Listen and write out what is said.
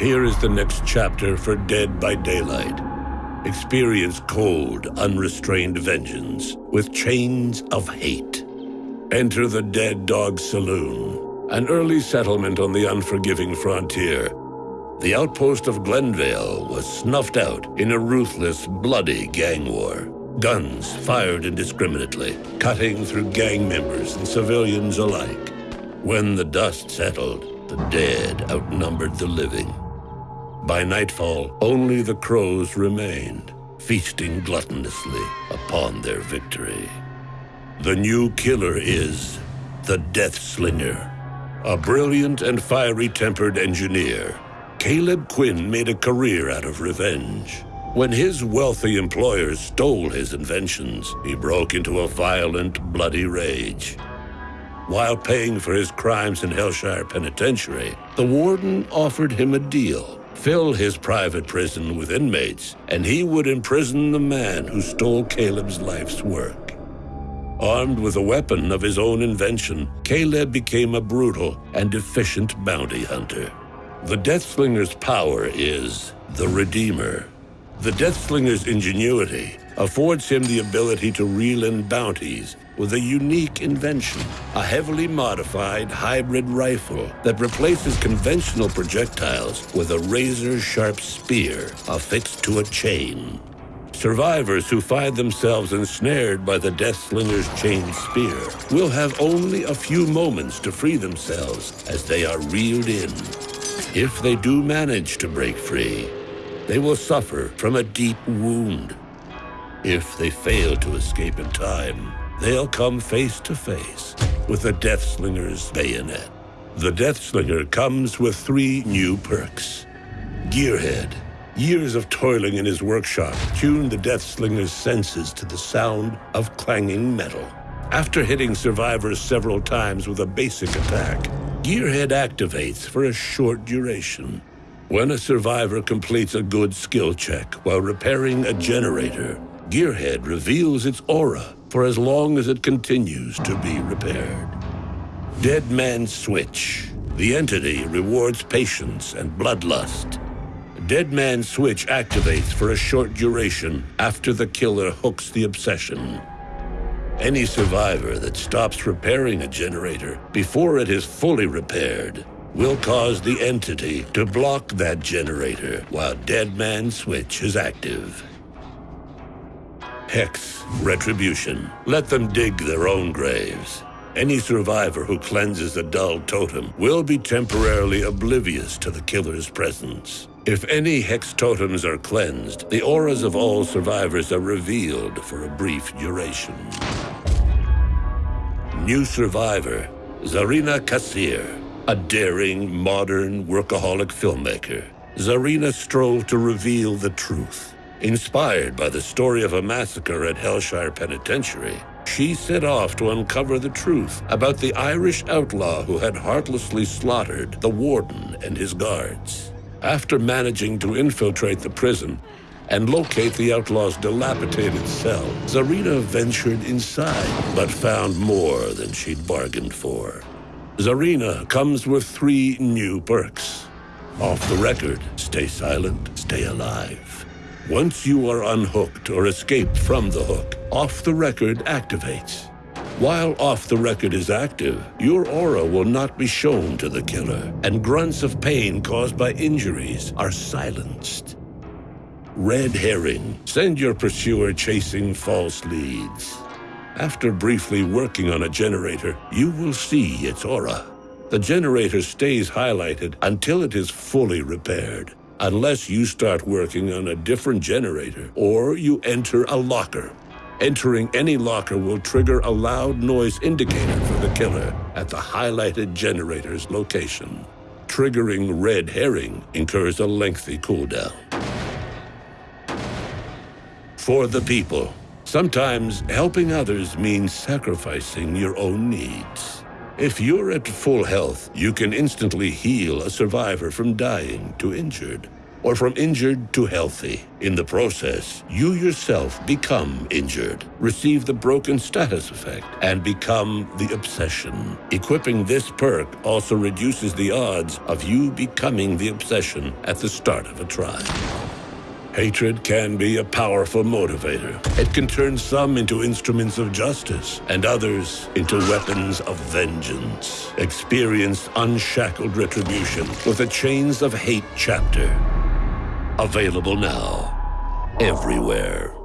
Here is the next chapter for Dead by Daylight. Experience cold, unrestrained vengeance with chains of hate. Enter the Dead Dawg Saloon, an early settlement on the unforgiving frontier. The outpost of Glenvale was snuffed out in a ruthless, bloody gang war. Guns fired indiscriminately, cutting through gang members and civilians alike. When the dust settled, the dead outnumbered the living. By nightfall, only the crows remained, feasting gluttonously upon their victory. The new killer is the Death Slinger, a brilliant and fiery-tempered engineer. Caleb Quinn made a career out of revenge. When his wealthy employers stole his inventions, he broke into a violent, bloody rage. While paying for his crimes in Hellshire Penitentiary, the warden offered him a deal fill his private prison with inmates, and he would imprison the man who stole Caleb's life's work. Armed with a weapon of his own invention, Caleb became a brutal and efficient bounty hunter. The Deathslinger's power is the Redeemer. The Deathslinger's ingenuity affords him the ability to reel in bounties with a unique invention, a heavily modified hybrid rifle that replaces conventional projectiles with a razor-sharp spear affixed to a chain. Survivors who find themselves ensnared by the Death Slinger's chained spear will have only a few moments to free themselves as they are reeled in. If they do manage to break free, they will suffer from a deep wound. If they fail to escape in time, they'll come face to face with the Death Slinger's bayonet. The Death Slinger comes with three new perks. Gearhead. Years of toiling in his workshop tuned the Death Slinger's senses to the sound of clanging metal. After hitting survivors several times with a basic attack, Gearhead activates for a short duration. When a survivor completes a good skill check while repairing a generator, Gearhead reveals its aura for as long as it continues to be repaired. Dead Man's Switch. The entity rewards patience and bloodlust. Dead Man's Switch activates for a short duration after the killer hooks the obsession. Any survivor that stops repairing a generator before it is fully repaired will cause the entity to block that generator while Dead Man's Switch is active. Hex, retribution. Let them dig their own graves. Any survivor who cleanses a dull totem will be temporarily oblivious to the killer's presence. If any hex totems are cleansed, the auras of all survivors are revealed for a brief duration. New survivor, Zarina Kassir, a daring, modern, workaholic filmmaker. Zarina strove to reveal the truth. Inspired by the story of a massacre at Hellshire Penitentiary, she set off to uncover the truth about the Irish outlaw who had heartlessly slaughtered the warden and his guards. After managing to infiltrate the prison and locate the outlaw's dilapidated cell, Zarina ventured inside, but found more than she'd bargained for. Zarina comes with three new perks. Off the record, stay silent, stay alive. Once you are unhooked or escaped from the hook, Off the Record activates. While Off the Record is active, your aura will not be shown to the killer, and grunts of pain caused by injuries are silenced. Red Herring. Send your pursuer chasing false leads. After briefly working on a generator, you will see its aura. The generator stays highlighted until it is fully repaired unless you start working on a different generator or you enter a locker. Entering any locker will trigger a loud noise indicator for the killer at the highlighted generator's location. Triggering red herring incurs a lengthy cooldown. For the people, sometimes helping others means sacrificing your own needs. If you're at full health, you can instantly heal a survivor from dying to injured. or from injured to healthy. In the process, you yourself become injured, receive the broken status effect, and become the obsession. Equipping this perk also reduces the odds of you becoming the obsession at the start of a trial. Hatred can be a powerful motivator. It can turn some into instruments of justice and others into weapons of vengeance. Experience unshackled retribution with the Chains of Hate chapter. Available now. Everywhere.